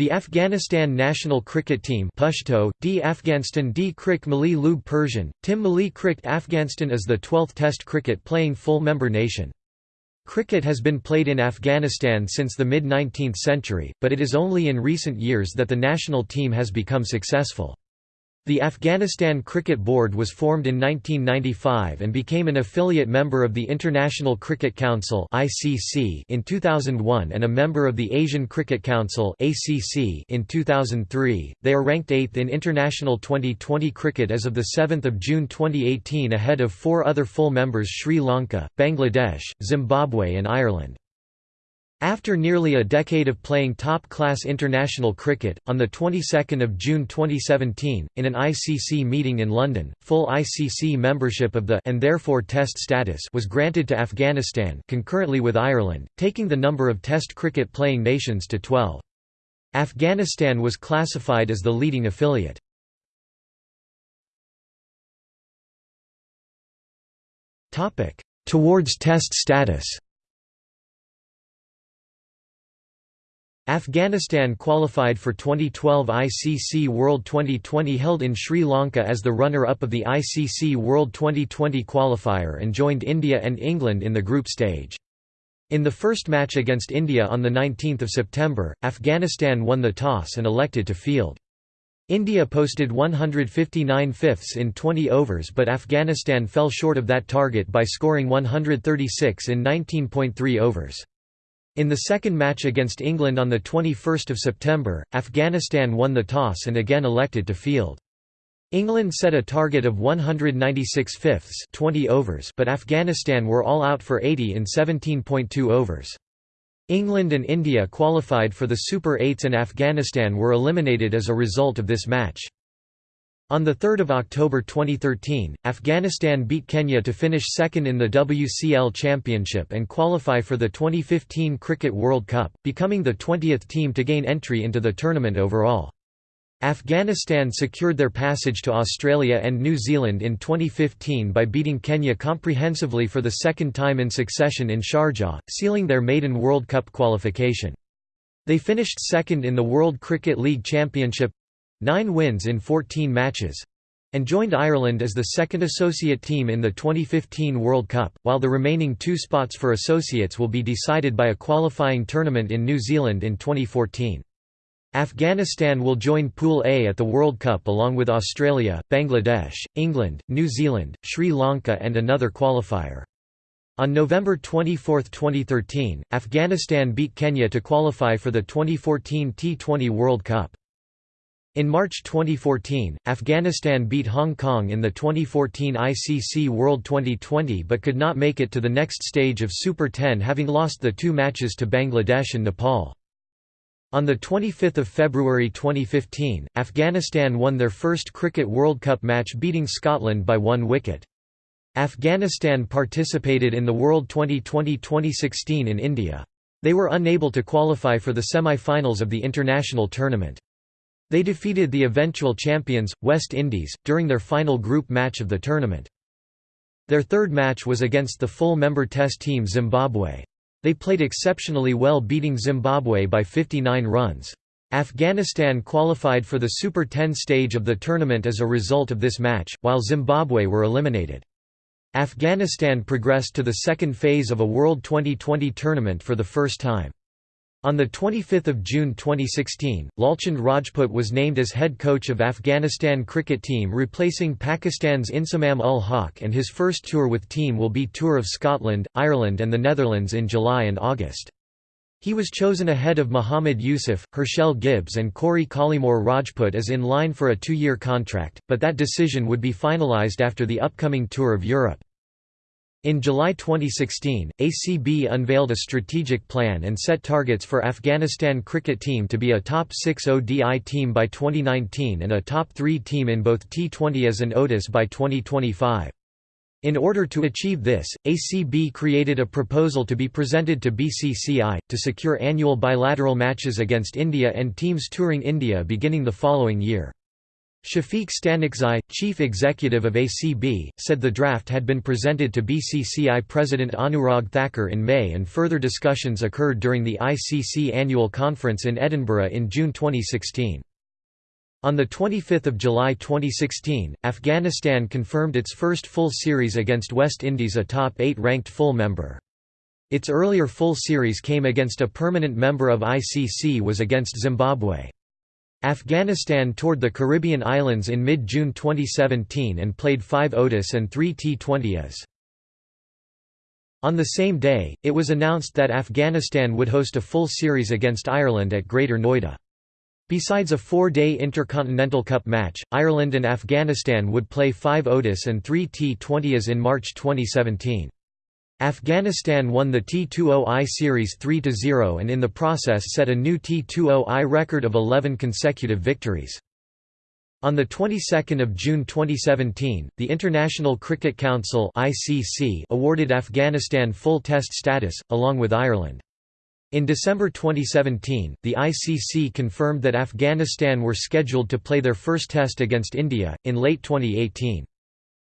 The Afghanistan national cricket team Pashto, D Afghanistan D Krik Mali Lub Persian, Tim Mali Cricket Afghanistan is the 12th Test cricket playing full member nation. Cricket has been played in Afghanistan since the mid-19th century, but it is only in recent years that the national team has become successful. The Afghanistan Cricket Board was formed in 1995 and became an affiliate member of the International Cricket Council (ICC) in 2001 and a member of the Asian Cricket Council (ACC) in 2003. They are ranked 8th in international 2020 cricket as of 7 June 2018 ahead of four other full members Sri Lanka, Bangladesh, Zimbabwe and Ireland. After nearly a decade of playing top-class international cricket, on the 22nd of June 2017, in an ICC meeting in London, full ICC membership of the and therefore Test status was granted to Afghanistan concurrently with Ireland, taking the number of Test cricket playing nations to 12. Afghanistan was classified as the leading affiliate. Towards Test status Afghanistan qualified for 2012 ICC World 2020 held in Sri Lanka as the runner-up of the ICC World 2020 qualifier and joined India and England in the group stage. In the first match against India on 19 September, Afghanistan won the toss and elected to field. India posted 159 fifths in 20 overs but Afghanistan fell short of that target by scoring 136 in 19.3 overs. In the second match against England on 21 September, Afghanistan won the toss and again elected to field. England set a target of 196 fifths 20 overs but Afghanistan were all out for 80 in 17.2 overs. England and India qualified for the Super 8s and Afghanistan were eliminated as a result of this match. On 3 October 2013, Afghanistan beat Kenya to finish second in the WCL Championship and qualify for the 2015 Cricket World Cup, becoming the 20th team to gain entry into the tournament overall. Afghanistan secured their passage to Australia and New Zealand in 2015 by beating Kenya comprehensively for the second time in succession in Sharjah, sealing their maiden World Cup qualification. They finished second in the World Cricket League Championship nine wins in 14 matches and joined Ireland as the second associate team in the 2015 World Cup, while the remaining two spots for associates will be decided by a qualifying tournament in New Zealand in 2014. Afghanistan will join Pool A at the World Cup along with Australia, Bangladesh, England, New Zealand, Sri Lanka and another qualifier. On November 24, 2013, Afghanistan beat Kenya to qualify for the 2014 T20 World Cup. In March 2014, Afghanistan beat Hong Kong in the 2014 ICC World 2020 but could not make it to the next stage of Super 10 having lost the two matches to Bangladesh and Nepal. On 25 February 2015, Afghanistan won their first Cricket World Cup match beating Scotland by one wicket. Afghanistan participated in the World 2020-2016 in India. They were unable to qualify for the semi-finals of the international tournament. They defeated the eventual champions, West Indies, during their final group match of the tournament. Their third match was against the full-member Test team Zimbabwe. They played exceptionally well beating Zimbabwe by 59 runs. Afghanistan qualified for the Super 10 stage of the tournament as a result of this match, while Zimbabwe were eliminated. Afghanistan progressed to the second phase of a World 2020 tournament for the first time. On 25 June 2016, Lalchand Rajput was named as head coach of Afghanistan cricket team replacing Pakistan's Inzamam ul Haq and his first tour with team will be Tour of Scotland, Ireland and the Netherlands in July and August. He was chosen ahead of Muhammad Yusuf, Herschelle Gibbs and Corey Collymore Rajput as in line for a two-year contract, but that decision would be finalised after the upcoming Tour of Europe. In July 2016, ACB unveiled a strategic plan and set targets for Afghanistan cricket team to be a top 6 ODI team by 2019 and a top 3 team in both T20s and ODIs by 2025. In order to achieve this, ACB created a proposal to be presented to BCCI, to secure annual bilateral matches against India and teams touring India beginning the following year. Shafiq Stanikzai, chief executive of ACB, said the draft had been presented to BCCI President Anurag Thakur in May and further discussions occurred during the ICC annual conference in Edinburgh in June 2016. On 25 July 2016, Afghanistan confirmed its first full series against West Indies a top 8 ranked full member. Its earlier full series came against a permanent member of ICC was against Zimbabwe. Afghanistan toured the Caribbean islands in mid-June 2017 and played 5 ODIs and 3 T20Is. On the same day, it was announced that Afghanistan would host a full series against Ireland at Greater Noida. Besides a four-day Intercontinental Cup match, Ireland and Afghanistan would play 5 ODIs and 3 T20Is in March 2017. Afghanistan won the T20I series 3–0 and in the process set a new T20I record of 11 consecutive victories. On the 22nd of June 2017, the International Cricket Council (ICC) awarded Afghanistan full test status along with Ireland. In December 2017, the ICC confirmed that Afghanistan were scheduled to play their first test against India in late 2018.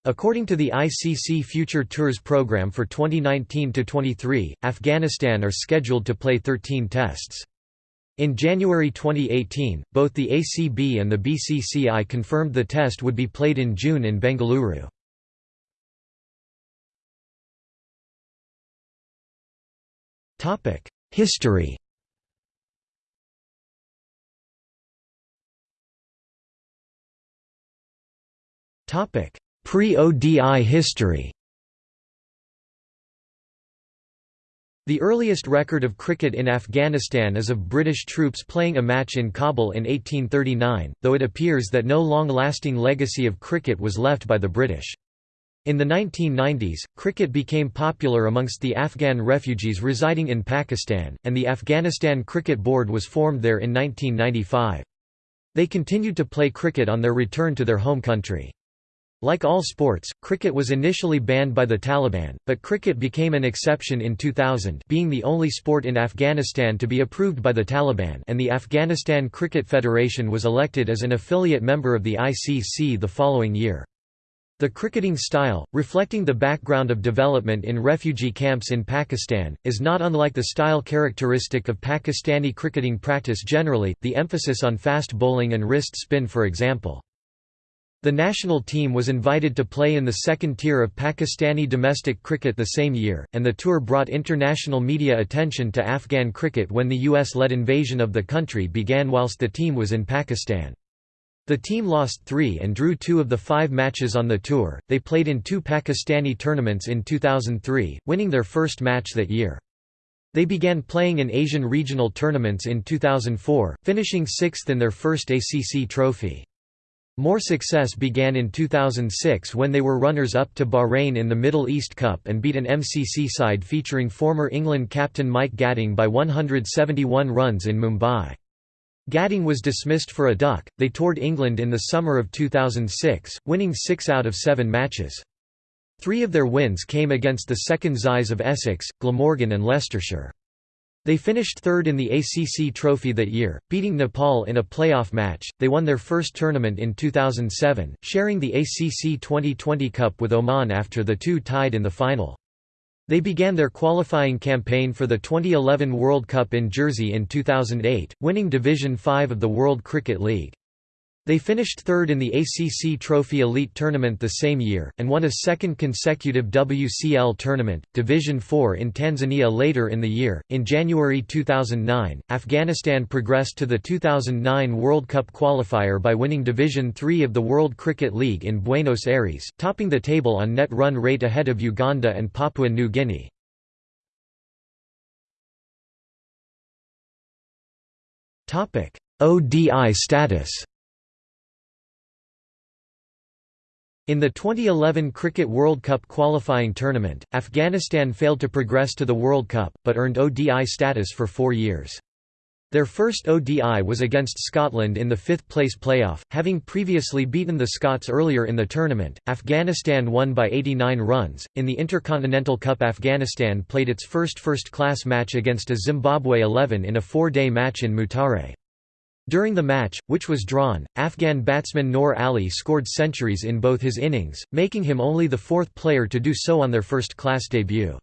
According to the ICC Future Tours program for 2019–23, Afghanistan are scheduled to play 13 tests. In January 2018, both the ACB and the BCCI confirmed the test would be played in June in Bengaluru. History Topic: Pre-ODI history The earliest record of cricket in Afghanistan is of British troops playing a match in Kabul in 1839, though it appears that no long-lasting legacy of cricket was left by the British. In the 1990s, cricket became popular amongst the Afghan refugees residing in Pakistan, and the Afghanistan Cricket Board was formed there in 1995. They continued to play cricket on their return to their home country. Like all sports, cricket was initially banned by the Taliban, but cricket became an exception in 2000 being the only sport in Afghanistan to be approved by the Taliban and the Afghanistan Cricket Federation was elected as an affiliate member of the ICC the following year. The cricketing style, reflecting the background of development in refugee camps in Pakistan, is not unlike the style characteristic of Pakistani cricketing practice generally, the emphasis on fast bowling and wrist spin for example. The national team was invited to play in the second tier of Pakistani domestic cricket the same year, and the tour brought international media attention to Afghan cricket when the US-led invasion of the country began whilst the team was in Pakistan. The team lost three and drew two of the five matches on the tour. They played in two Pakistani tournaments in 2003, winning their first match that year. They began playing in Asian regional tournaments in 2004, finishing sixth in their first ACC trophy. More success began in 2006 when they were runners-up to Bahrain in the Middle East Cup and beat an MCC side featuring former England captain Mike Gatting by 171 runs in Mumbai. Gatting was dismissed for a duck. They toured England in the summer of 2006, winning six out of seven matches. Three of their wins came against the second Xis of Essex, Glamorgan and Leicestershire. They finished third in the ACC Trophy that year, beating Nepal in a playoff match. They won their first tournament in 2007, sharing the ACC 2020 Cup with Oman after the two tied in the final. They began their qualifying campaign for the 2011 World Cup in Jersey in 2008, winning Division 5 of the World Cricket League. They finished third in the ACC Trophy Elite Tournament the same year, and won a second consecutive WCL tournament, Division 4 in Tanzania later in the year. In January 2009, Afghanistan progressed to the 2009 World Cup qualifier by winning Division 3 of the World Cricket League in Buenos Aires, topping the table on net run rate ahead of Uganda and Papua New Guinea. ODI status In the 2011 Cricket World Cup qualifying tournament, Afghanistan failed to progress to the World Cup, but earned ODI status for four years. Their first ODI was against Scotland in the fifth-place playoff, having previously beaten the Scots earlier in the tournament. Afghanistan won by 89 runs. In the Intercontinental Cup, Afghanistan played its first first-class match against a Zimbabwe 11 in a four-day match in Mutare. During the match, which was drawn, Afghan batsman Noor Ali scored centuries in both his innings, making him only the fourth player to do so on their first-class debut.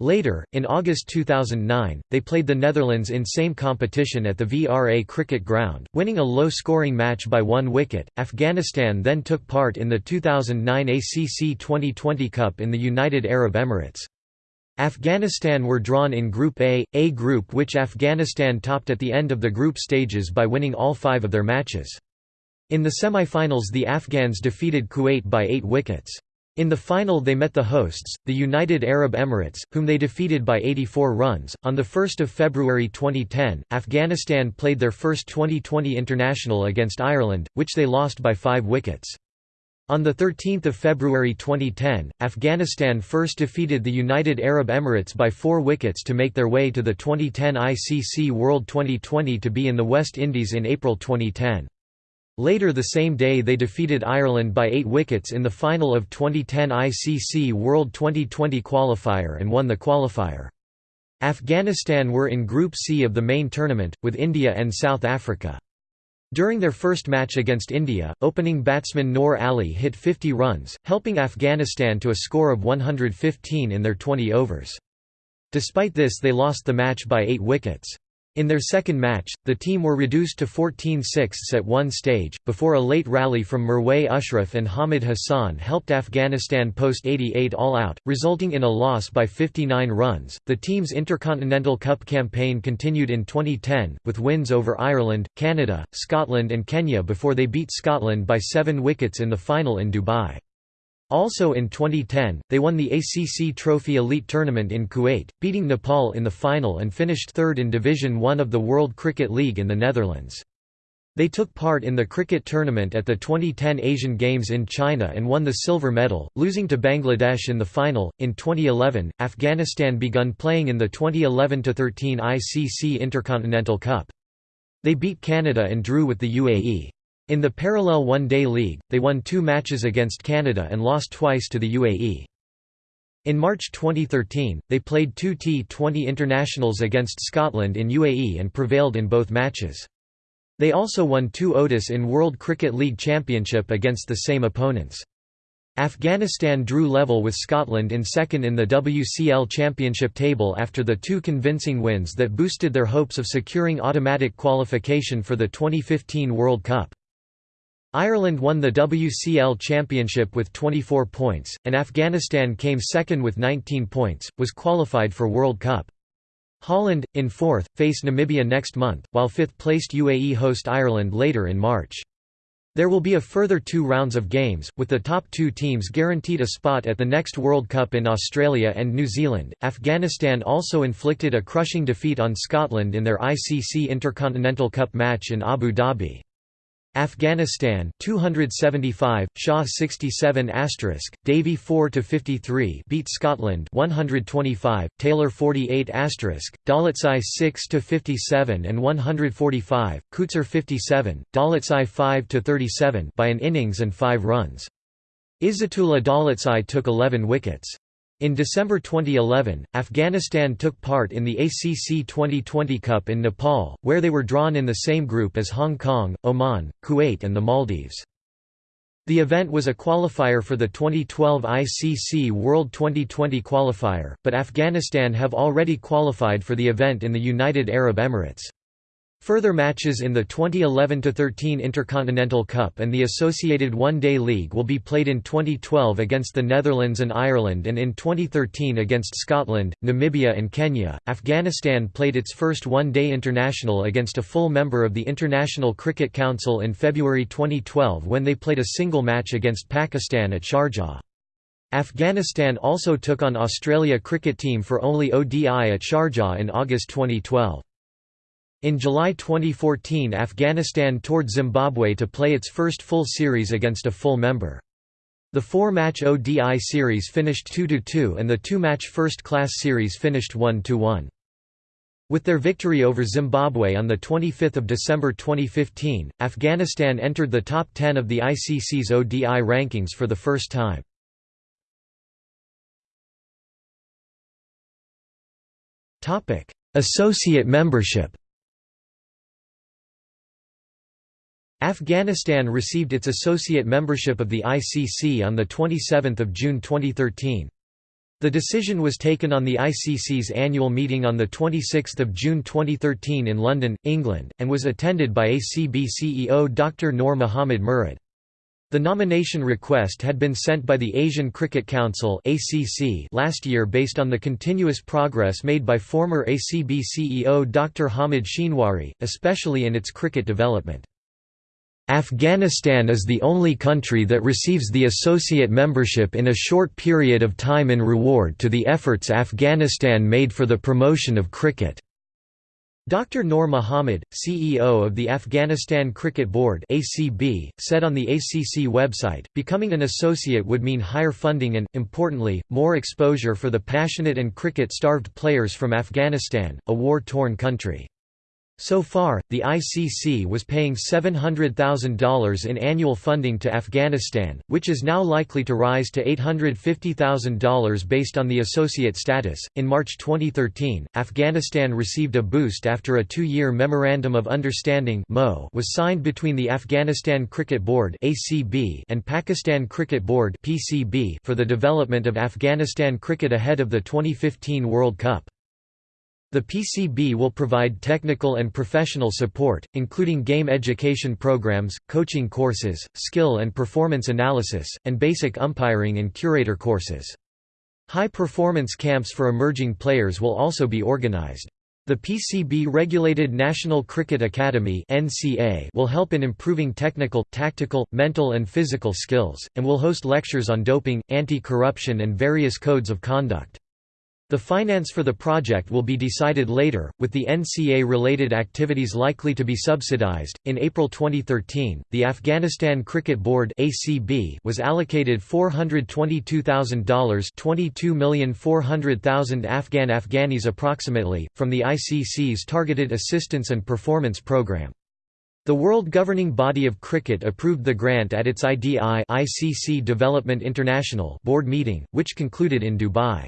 Later, in August 2009, they played the Netherlands in same competition at the VRA cricket ground, winning a low-scoring match by one wicket. Afghanistan then took part in the 2009 ACC T20 Cup in the United Arab Emirates. Afghanistan were drawn in Group A, A group which Afghanistan topped at the end of the group stages by winning all five of their matches. In the semi-finals the Afghans defeated Kuwait by eight wickets. In the final they met the hosts, the United Arab Emirates, whom they defeated by 84 runs. On 1 February 2010, Afghanistan played their first 2020 international against Ireland, which they lost by five wickets. On 13 February 2010, Afghanistan first defeated the United Arab Emirates by four wickets to make their way to the 2010 ICC World Twenty20 to be in the West Indies in April 2010. Later the same day they defeated Ireland by eight wickets in the final of 2010 ICC World Twenty20 qualifier and won the qualifier. Afghanistan were in Group C of the main tournament, with India and South Africa. During their first match against India, opening batsman Noor Ali hit 50 runs, helping Afghanistan to a score of 115 in their 20 overs. Despite this they lost the match by 8 wickets. In their second match, the team were reduced to 14 sixths at one stage, before a late rally from Mirwais Ashraf and Hamid Hassan helped Afghanistan post 88 all-out, resulting in a loss by 59 runs. The team's Intercontinental Cup campaign continued in 2010, with wins over Ireland, Canada, Scotland and Kenya before they beat Scotland by seven wickets in the final in Dubai. Also in 2010, they won the ACC Trophy Elite Tournament in Kuwait, beating Nepal in the final and finished third in Division One of the World Cricket League in the Netherlands. They took part in the cricket tournament at the 2010 Asian Games in China and won the silver medal, losing to Bangladesh in the final. In 2011, Afghanistan begun playing in the 2011 13 ICC Intercontinental Cup. They beat Canada and drew with the UAE. In the parallel one-day league, they won two matches against Canada and lost twice to the UAE. In March 2013, they played two T20 internationals against Scotland in UAE and prevailed in both matches. They also won two ODIs in World Cricket League Championship against the same opponents. Afghanistan drew level with Scotland in second in the WCL Championship table after the two convincing wins that boosted their hopes of securing automatic qualification for the 2015 World Cup. Ireland won the WCL Championship with 24 points, and Afghanistan came second with 19 points, was qualified for World Cup. Holland, in fourth, face Namibia next month, while fifth-placed UAE host Ireland later in March. There will be a further two rounds of games, with the top two teams guaranteed a spot at the next World Cup in Australia and New Zealand. Afghanistan also inflicted a crushing defeat on Scotland in their ICC Intercontinental Cup match in Abu Dhabi. Afghanistan 275 Shah 67 asterisk Davey 4 to 53 beat Scotland 125 Taylor 48 asterisk Dawlatzai 6 to 57 and 145 Coetzer 57 Dawlatzai 5 to 37 by an innings and 5 runs. Izzatullah Dawlatzai took 11 wickets in December 2011, Afghanistan took part in the ACC T20 Cup in Nepal, where they were drawn in the same group as Hong Kong, Oman, Kuwait and the Maldives. The event was a qualifier for the 2012 ICC World Twenty20 qualifier, but Afghanistan have already qualified for the event in the United Arab Emirates. Further matches in the 2011–13 Intercontinental Cup and the associated One-Day League will be played in 2012 against the Netherlands and Ireland and in 2013 against Scotland, Namibia and Kenya. Afghanistan played its first one-day international against a full member of the International Cricket Council in February 2012 when they played a single match against Pakistan at Sharjah. Afghanistan also took on Australia cricket team for only ODI at Sharjah in August 2012. In July 2014 Afghanistan toured Zimbabwe to play its first full series against a full member. The four-match ODI series finished 2–2 and the two-match first-class series finished 1–1. With their victory over Zimbabwe on 25 December 2015, Afghanistan entered the top 10 of the ICC's ODI rankings for the first time. Associate membership Afghanistan received its associate membership of the ICC on 27 June 2013. The decision was taken on the ICC's annual meeting on 26 June 2013 in London, England, and was attended by ACB CEO Dr Noor Mohammad Murad. The nomination request had been sent by the Asian Cricket Council last year based on the continuous progress made by former ACB CEO Dr Hamid Shinwari, especially in its cricket development. Afghanistan is the only country that receives the associate membership in a short period of time in reward to the efforts Afghanistan made for the promotion of cricket. Dr. Noor Mohammad, CEO of the Afghanistan Cricket Board (ACB), said on the ACC website, becoming an associate would mean higher funding and, importantly, more exposure for the passionate and cricket-starved players from Afghanistan, a war-torn country. So far, the ICC was paying $700,000 in annual funding to Afghanistan, which is now likely to rise to $850,000 based on the associate status. In March 2013, Afghanistan received a boost after a two year Memorandum of Understanding was signed between the Afghanistan Cricket Board and Pakistan Cricket Board for the development of Afghanistan cricket ahead of the 2015 World Cup. The PCB will provide technical and professional support, including game education programs, coaching courses, skill and performance analysis, and basic umpiring and curator courses. High-performance camps for emerging players will also be organized. The PCB-regulated National Cricket Academy will help in improving technical, tactical, mental and physical skills, and will host lectures on doping, anti-corruption and various codes of conduct. The finance for the project will be decided later, with the NCA related activities likely to be subsidized. In April 2013, the Afghanistan Cricket Board (ACB) was allocated $422,000, 22,400,000 Afghan Afghanis approximately, from the ICC's Targeted Assistance and Performance Program. The world governing body of cricket approved the grant at its IDI ICC Development International board meeting, which concluded in Dubai.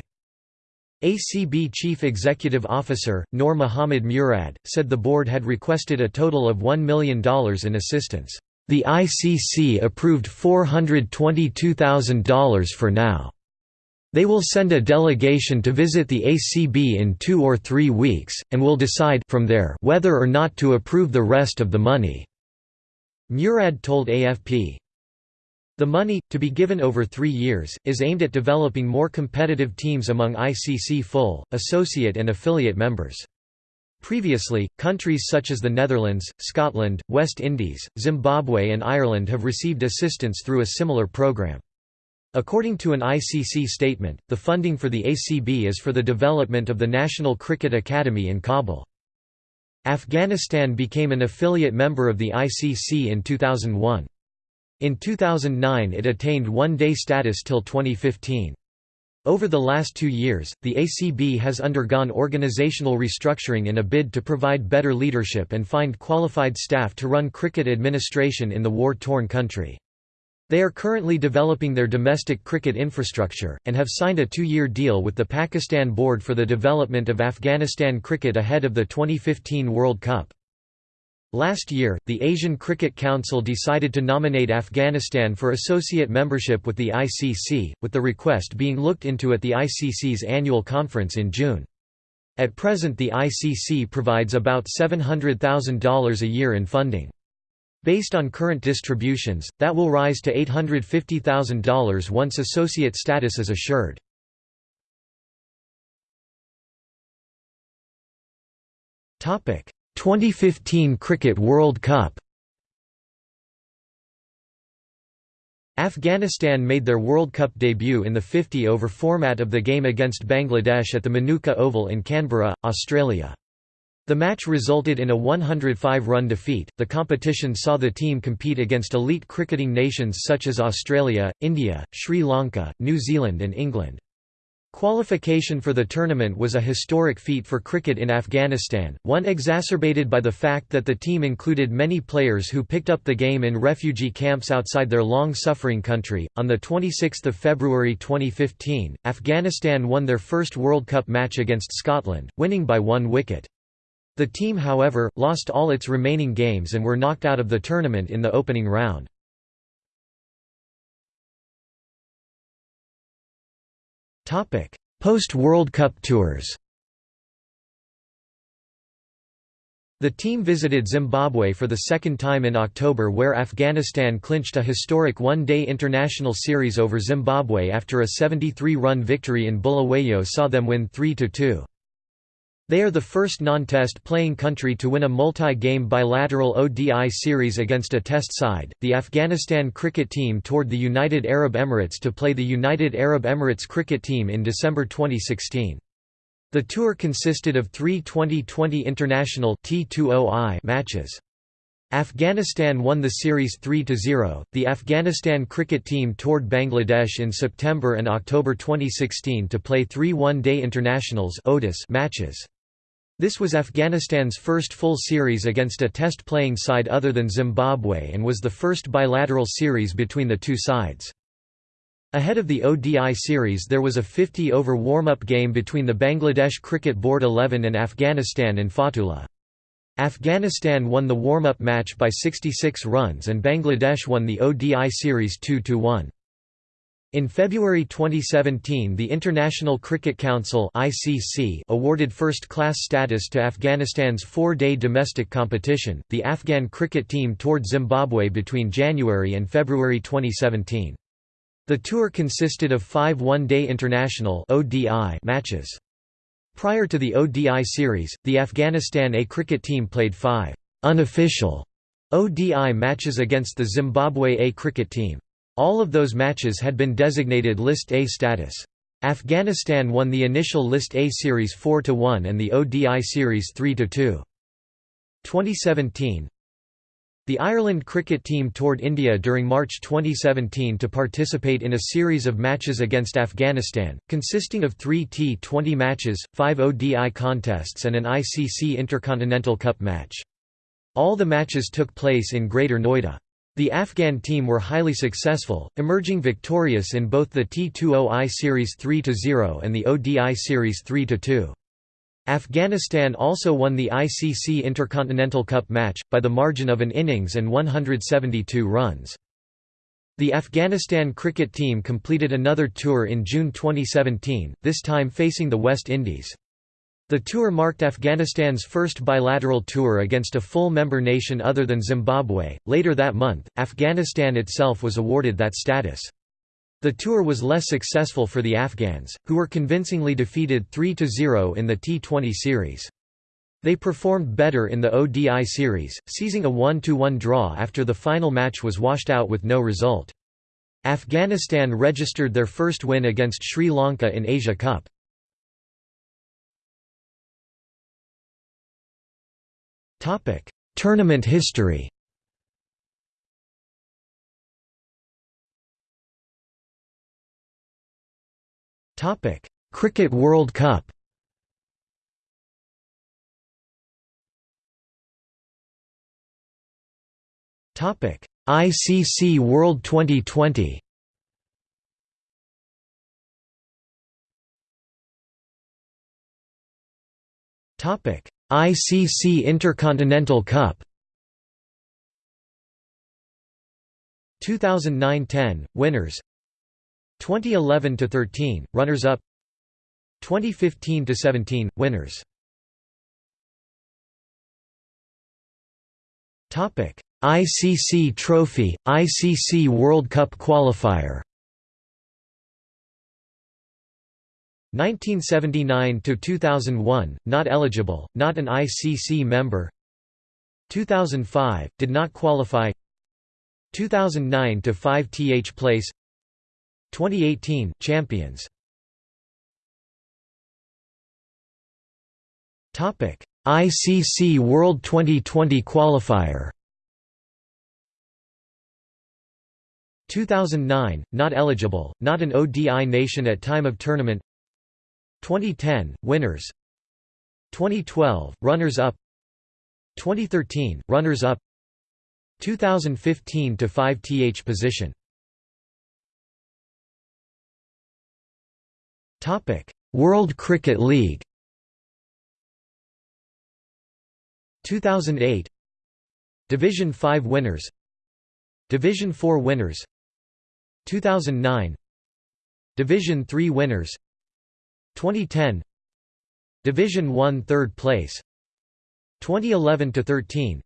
ACB Chief Executive Officer, Noor Mohammad Murad, said the board had requested a total of $1 million in assistance. The ICC approved $422,000 for now. They will send a delegation to visit the ACB in two or three weeks, and will decide from there whether or not to approve the rest of the money." Murad told AFP. The money, to be given over three years, is aimed at developing more competitive teams among ICC full, associate and affiliate members. Previously, countries such as the Netherlands, Scotland, West Indies, Zimbabwe and Ireland have received assistance through a similar program. According to an ICC statement, the funding for the ACB is for the development of the National Cricket Academy in Kabul. Afghanistan became an affiliate member of the ICC in 2001. In 2009 it attained one-day status till 2015. Over the last two years, the ACB has undergone organizational restructuring in a bid to provide better leadership and find qualified staff to run cricket administration in the war-torn country. They are currently developing their domestic cricket infrastructure, and have signed a two-year deal with the Pakistan Board for the development of Afghanistan cricket ahead of the 2015 World Cup. Last year, the Asian Cricket Council decided to nominate Afghanistan for associate membership with the ICC, with the request being looked into at the ICC's annual conference in June. At present the ICC provides about $700,000 a year in funding. Based on current distributions, that will rise to $850,000 once associate status is assured. 2015 Cricket World Cup Afghanistan made their World Cup debut in the 50-over format of the game against Bangladesh at the Manuka Oval in Canberra, Australia. The match resulted in a 105-run defeat. The competition saw the team compete against elite cricketing nations such as Australia, India, Sri Lanka, New Zealand and England. Qualification for the tournament was a historic feat for cricket in Afghanistan, one exacerbated by the fact that the team included many players who picked up the game in refugee camps outside their long-suffering country. On the 26th of February 2015, Afghanistan won their first World Cup match against Scotland, winning by one wicket. The team however, lost all its remaining games and were knocked out of the tournament in the opening round. Post-World Cup tours The team visited Zimbabwe for the second time in October where Afghanistan clinched a historic one-day international series over Zimbabwe after a 73-run victory in Bulawayo saw them win 3–2. They are the first non-test playing country to win a multi-game bilateral ODI series against a test side. The Afghanistan cricket team toured the United Arab Emirates to play the United Arab Emirates cricket team in December 2016. The tour consisted of three 2020 international T20I matches. Afghanistan won the series 3–0. The Afghanistan cricket team toured Bangladesh in September and October 2016 to play three one-day internationals matches. This was Afghanistan's first full series against a test-playing side other than Zimbabwe and was the first bilateral series between the two sides. Ahead of the ODI series there was a 50-over warm-up game between the Bangladesh Cricket Board 11 and Afghanistan in Fatullah. Afghanistan won the warm-up match by 66 runs and Bangladesh won the ODI series 2–1. In February 2017 the International Cricket Council ICC awarded first-class status to Afghanistan's four-day domestic competition. The Afghan cricket team toured Zimbabwe between January and February 2017. The tour consisted of five one-day international matches. Prior to the ODI series, the Afghanistan A cricket team played five unofficial ODI matches against the Zimbabwe A cricket team. All of those matches had been designated List A status. Afghanistan won the initial List A series 4–1 and the ODI series 3–2. 2017 the Ireland cricket team toured India during March 2017 to participate in a series of matches against Afghanistan, consisting of three T20 matches, five ODI contests and an ICC Intercontinental Cup match. All the matches took place in Greater Noida. The Afghan team were highly successful, emerging victorious in both the T20I Series 3–0 and the ODI Series 3–2. Afghanistan also won the ICC Intercontinental Cup match, by the margin of an innings and 172 runs. The Afghanistan cricket team completed another tour in June 2017, this time facing the West Indies. The tour marked Afghanistan's first bilateral tour against a full member nation other than Zimbabwe. Later that month, Afghanistan itself was awarded that status. The tour was less successful for the Afghans, who were convincingly defeated 3–0 in the T20 series. They performed better in the ODI series, seizing a 1–1 draw after the final match was washed out with no result. Afghanistan registered their first win against Sri Lanka in Asia Cup. Tournament history. Topic: Cricket World Cup. Topic: ICC World 2020. Topic: ICC Intercontinental Cup. 2009–10 winners. 2011–13 runners up 2015–17 winners. Topic ICC trophy ICC World Cup qualifier 1979 to 2001 not eligible not an ICC member. 2005 did not qualify. 2009 to 5 th place. 2018 champions. Topic ICC World 2020 qualifier. 2009 not eligible not an ODI nation at time of tournament 2010 winners. 2012 runners up 2013 runners up 2015 to 5 th position. Topic: World Cricket League. 2008 Division 5 winners. Division 4 winners. 2009 Division 3 winners 2010 Division 1 third place 2011 to 13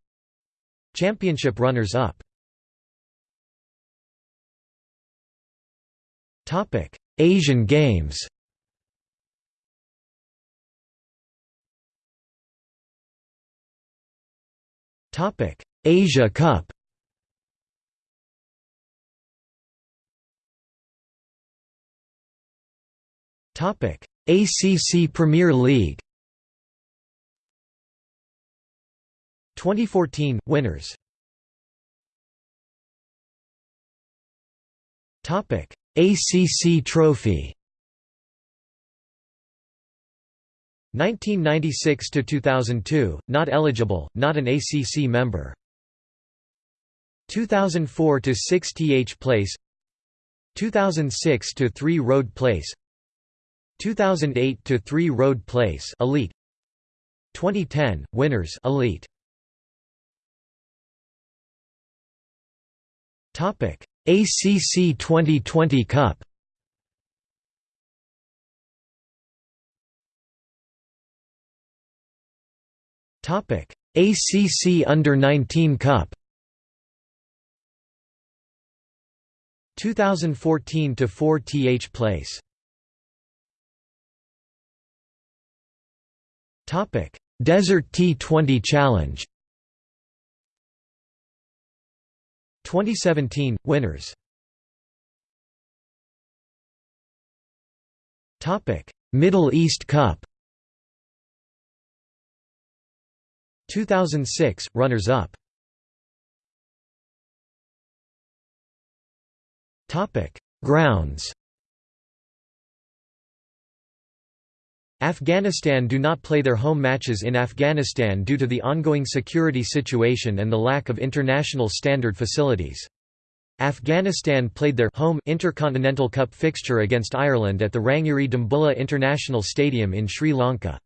Championship runners up. Topic Asian Games. Topic Asia Cup. Topic ACC Premier League. 2014 winners. Topic. ACC Trophy. 1996 to 2002 not eligible not an ACC member. 2004 to 6 th place. 2006 to 3 road place 2008 to 3 road place elite. 2010 winners elite. Topic ACC 2020 Cup. Topic ACC under 19 Cup. 2014 to 4 th place Topic: Desert T20 Challenge. 2017 winners. Topic: Middle East Cup. 2006 runners up. Topic: Grounds. Afghanistan do not play their home matches in Afghanistan due to the ongoing security situation and the lack of international standard facilities. Afghanistan played their home Intercontinental Cup fixture against Ireland at the Rangiri Dambulla International Stadium in Sri Lanka.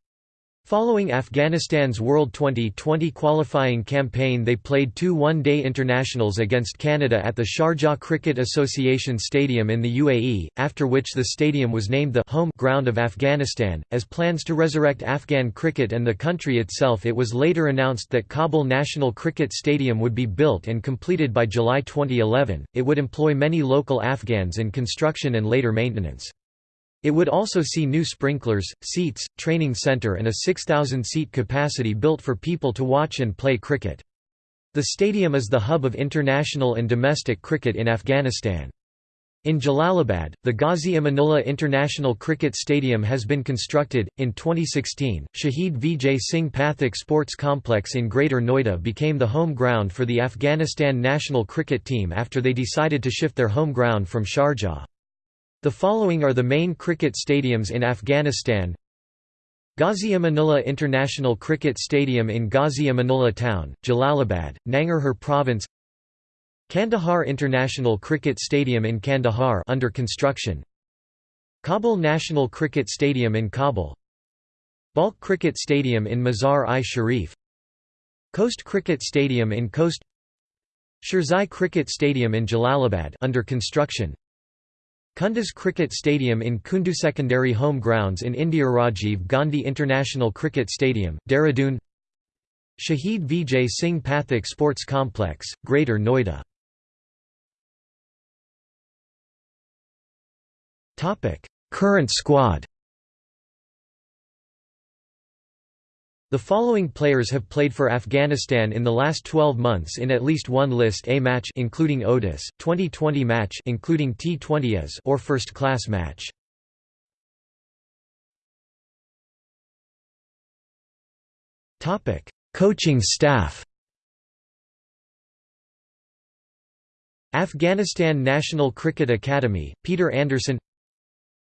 Following Afghanistan's World 2020 qualifying campaign they played two one-day internationals against Canada at the Sharjah Cricket Association Stadium in the UAE, after which the stadium was named the home ground of Afghanistan. As plans to resurrect Afghan cricket and the country itself it was later announced that Kabul National Cricket Stadium would be built and completed by July 2011. It would employ many local Afghans in construction and later maintenance. It would also see new sprinklers, seats, training center and a 6,000-seat capacity built for people to watch and play cricket. The stadium is the hub of international and domestic cricket in Afghanistan. In Jalalabad, the Ghazi Amanullah International Cricket Stadium has been constructed. In 2016, Shahid Vijay Singh Pathak Sports Complex in Greater Noida became the home ground for the Afghanistan national cricket team after they decided to shift their home ground from Sharjah. The following are the main cricket stadiums in Afghanistan. Ghazi Amanullah International Cricket Stadium in Ghazi Amanullah Town, Jalalabad, Nangarhar Province. Kandahar International Cricket Stadium in Kandahar under construction. Kabul National Cricket Stadium in Kabul. Balkh Cricket Stadium in Mazar-i-Sharif Khost Cricket Stadium in Khost. Shirzai Cricket Stadium in Jalalabad under construction Kunduz Cricket Stadium in Kundu Secondary Home Grounds in India Rajiv Gandhi International Cricket Stadium, Dehradun. Shahid Vijay Singh Pathak Sports Complex, Greater Noida. Current squad The following players have played for Afghanistan in the last 12 months in at least one List A match including ODIS, 2020 match including T20s or first class match. Topic: Coaching staff. Afghanistan National Cricket Academy, Peter Anderson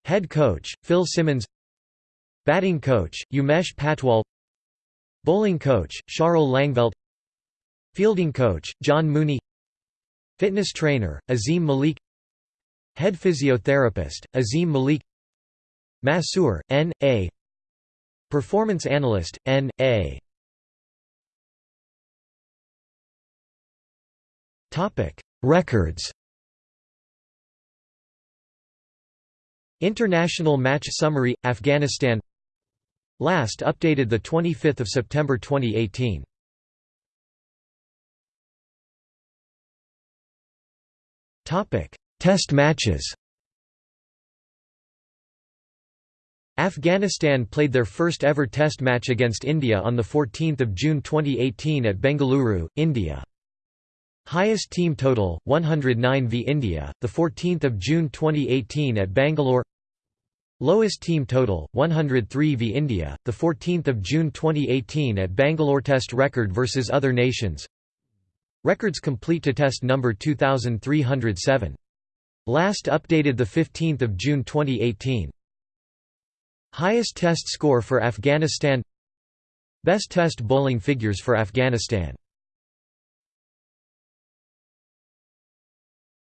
Head coach, Phil Simmons Batting coach, Umesh Patwal Bowling coach, Charles Langeveldt Fielding coach, John Mooney Fitness trainer, Azim Malik Head physiotherapist, Azim Malik Massur: N. A. Performance analyst, N. A. Records International match summary, Afghanistan Last updated 25 September 2018 Test matches Afghanistan played their first ever test match against India on 14 June 2018 at Bengaluru, India. Highest team total 109 v India, the 14th of June 2018 at Bangalore. Lowest team total 103 v India, the 14th of June 2018 at Bangalore. Test record versus other nations. Records complete to test number 2307. Last updated the 15th of June 2018. Highest test score for Afghanistan. Best test bowling figures for Afghanistan.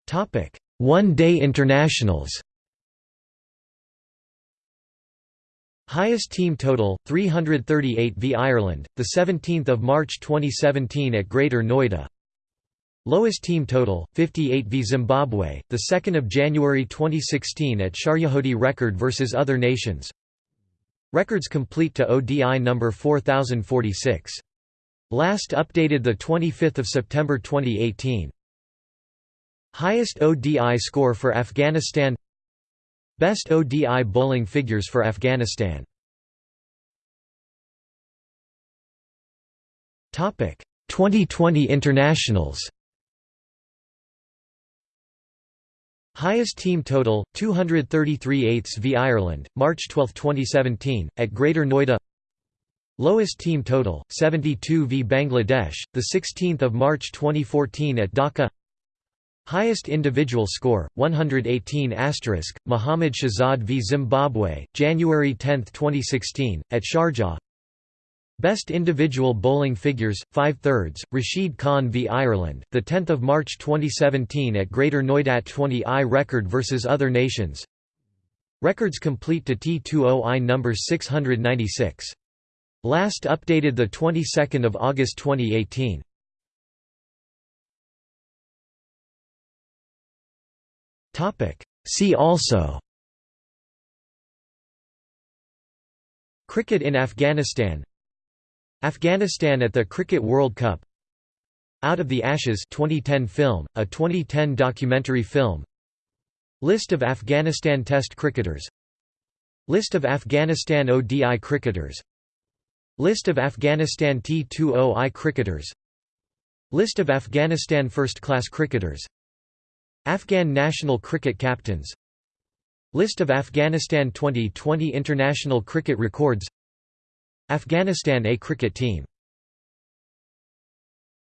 Topic: One-day internationals. Highest team total 338 v Ireland, the 17th of March 2017 at Greater Noida. Lowest team total 58 v Zimbabwe, the 2nd of January 2016 at Sharjah ODI record versus other nations. Records complete to ODI number 4046. Last updated the 25th of September 2018. Highest ODI score for Afghanistan Best ODI bowling figures for Afghanistan. Topic Twenty20 internationals. Highest team total 233 eighths v Ireland March 12 2017 at Greater Noida. Lowest team total 72 v Bangladesh the 16th of March 2014 at Dhaka Highest individual score, 118 Muhammad Shahzad v Zimbabwe, January 10, 2016, at Sharjah. Best individual bowling figures, 5 thirds, Rashid Khan v Ireland, 10 March 2017 at Greater Noida 20i record versus other nations. Records complete to T20I number 696. Last updated 22 August 2018 See also. Cricket in Afghanistan. Afghanistan at the Cricket World Cup. Out of the Ashes 2010 film, a 2010 documentary film. List of Afghanistan Test cricketers. List of Afghanistan ODI cricketers. List of Afghanistan T20I cricketers. List of Afghanistan first-class cricketers Afghan national cricket captains. List of Afghanistan Twenty20 international cricket records. Afghanistan A cricket team